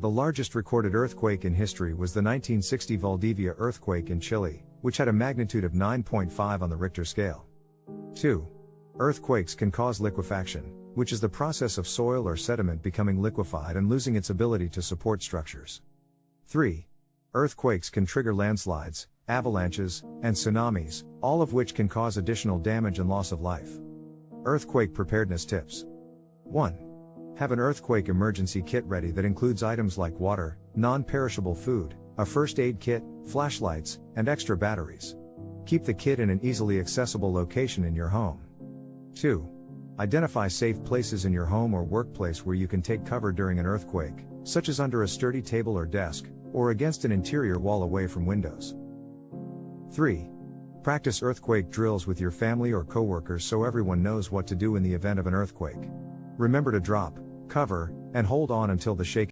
The largest recorded earthquake in history was the 1960 Valdivia earthquake in Chile, which had a magnitude of 9.5 on the Richter scale. 2. Earthquakes can cause liquefaction, which is the process of soil or sediment becoming liquefied and losing its ability to support structures. 3. Earthquakes can trigger landslides, avalanches, and tsunamis, all of which can cause additional damage and loss of life. Earthquake preparedness tips 1. Have an earthquake emergency kit ready that includes items like water, non perishable food, a first aid kit, flashlights, and extra batteries. Keep the kit in an easily accessible location in your home. 2. Identify safe places in your home or workplace where you can take cover during an earthquake, such as under a sturdy table or desk, or against an interior wall away from windows. 3. Practice earthquake drills with your family or coworkers so everyone knows what to do in the event of an earthquake. Remember to drop, cover, and hold on until the shaking